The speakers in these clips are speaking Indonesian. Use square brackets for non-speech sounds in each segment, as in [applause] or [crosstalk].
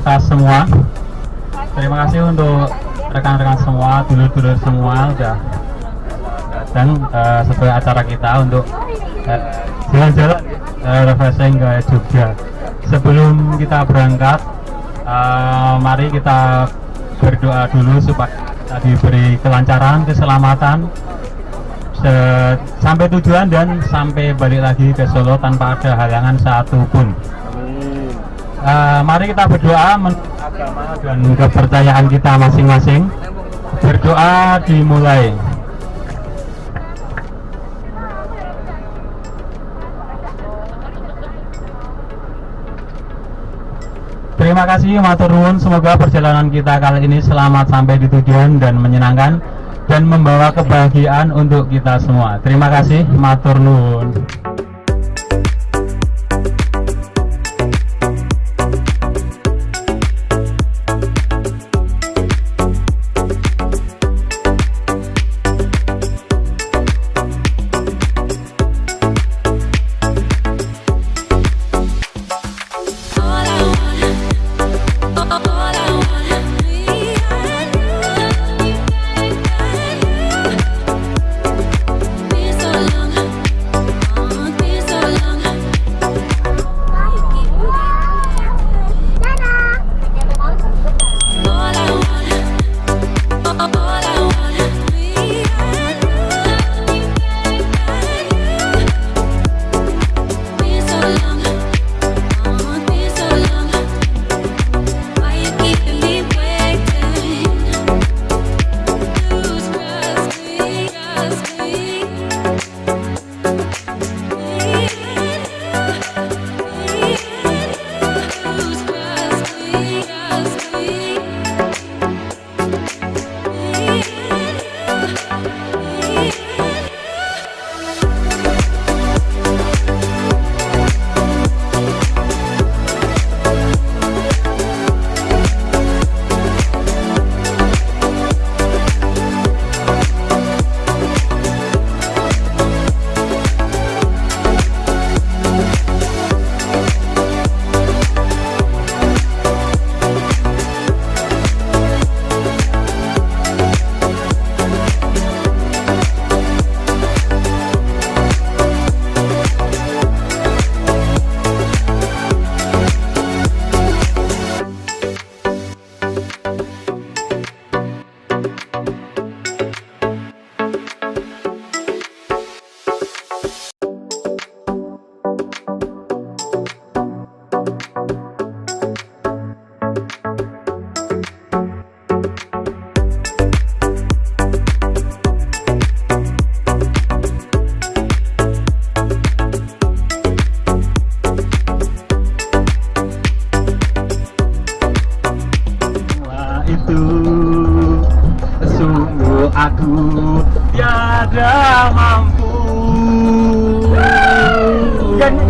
kita semua. Terima kasih untuk rekan-rekan semua, dulur-dulur semua udah datang uh, sesuai acara kita untuk eh, jalan-jalan uh, refreshing ke Jogja. Sebelum kita berangkat, uh, mari kita berdoa dulu supaya diberi kelancaran, keselamatan, se- sampai tujuan dan sampai balik lagi ke Solo tanpa ada halangan satupun. Uh, mari kita berdoa dan kepercayaan kita masing-masing. Berdoa dimulai. Terima kasih matur nuwun semoga perjalanan kita kali ini selamat sampai di tujuan dan menyenangkan dan membawa kebahagiaan untuk kita semua. Terima kasih matur nuwun.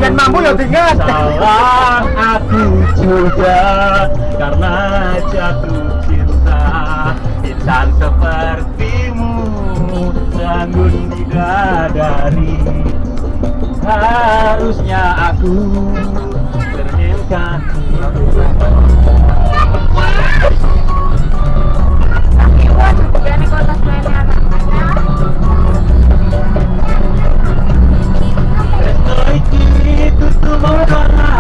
Yen mampu ya tinggal. Salah aku juga karena jatuh cinta. Insan sepertimu Sanggun bidadari Harusnya aku the Lord on high.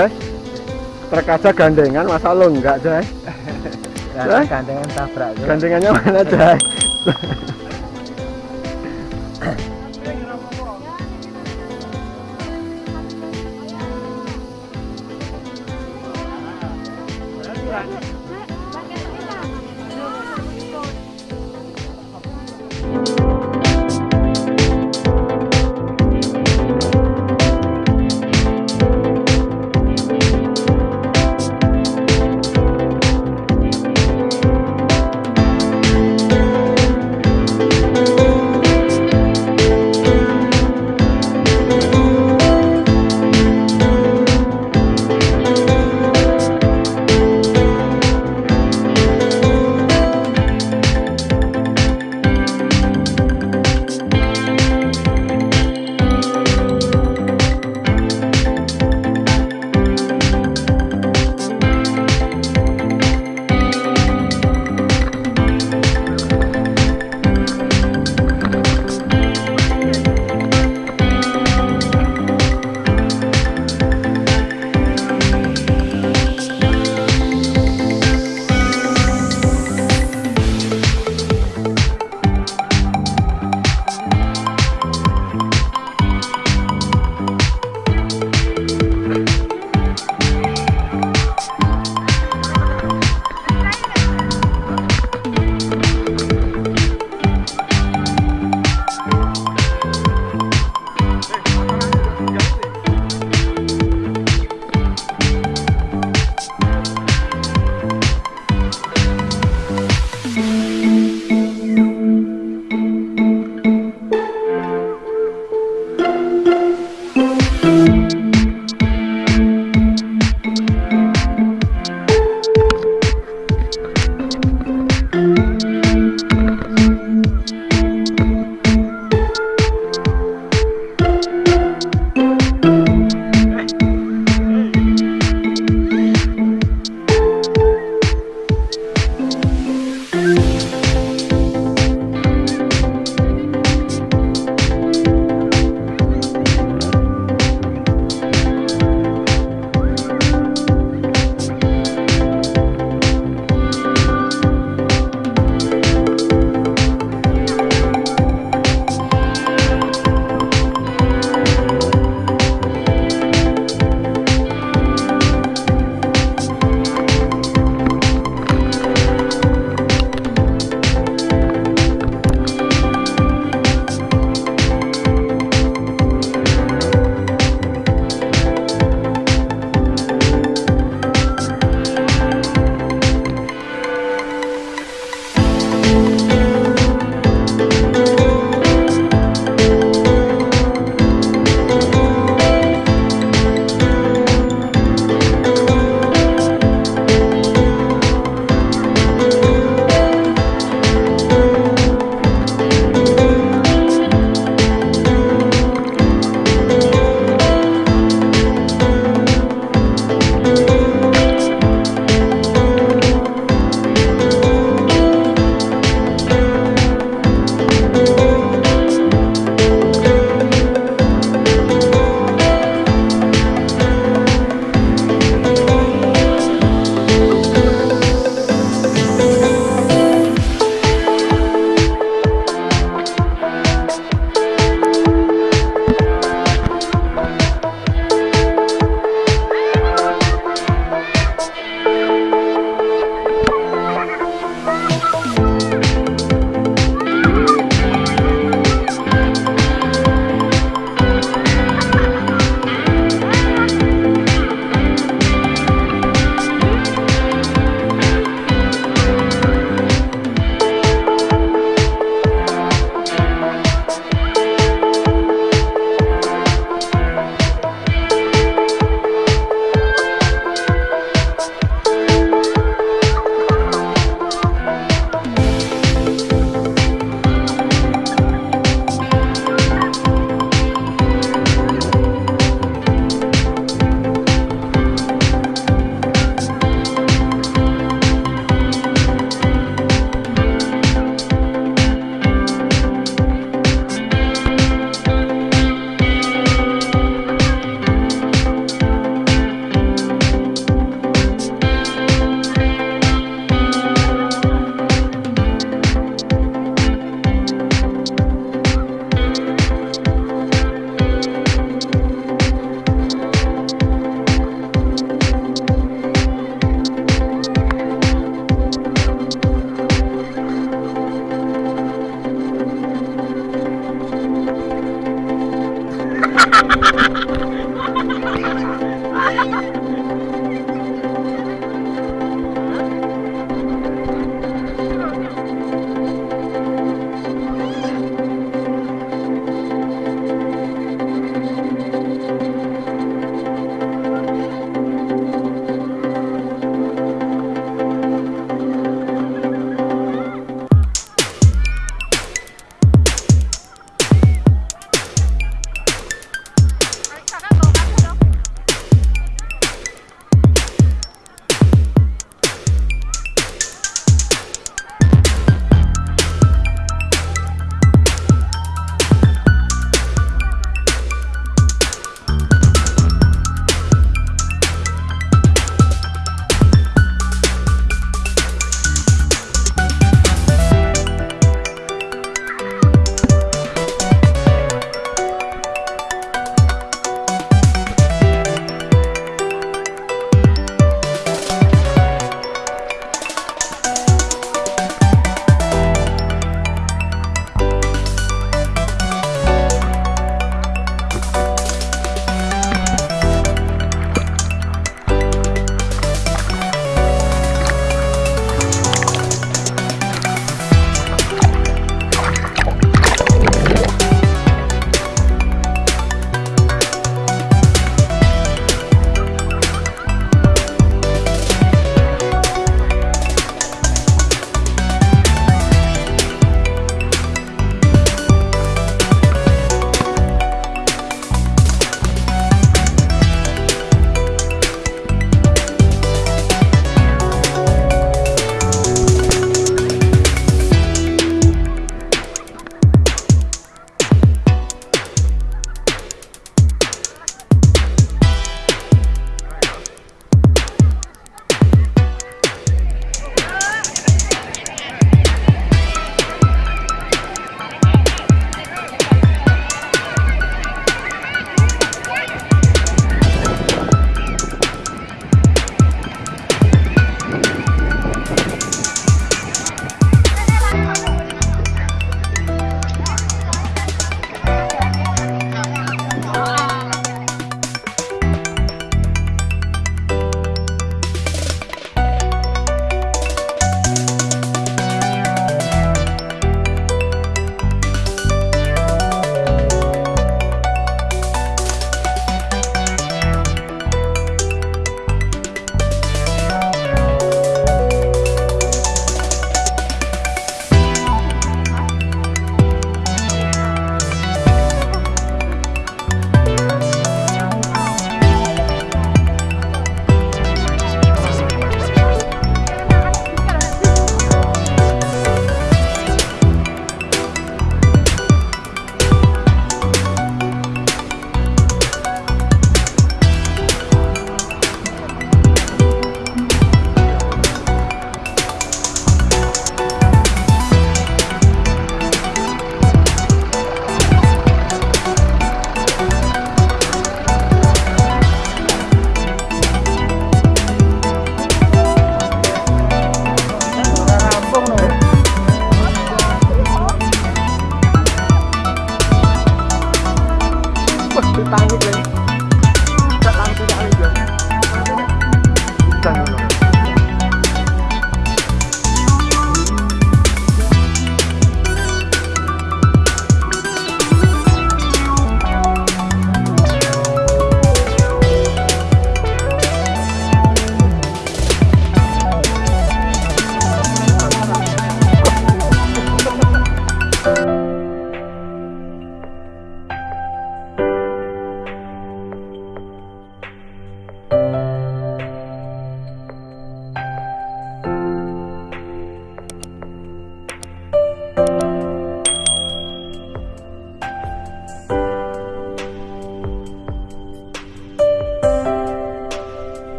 Jay truk aja gandengan masa lo enggak Dan [laughs] gandengan tabrak. gandengannya mana Jay [laughs]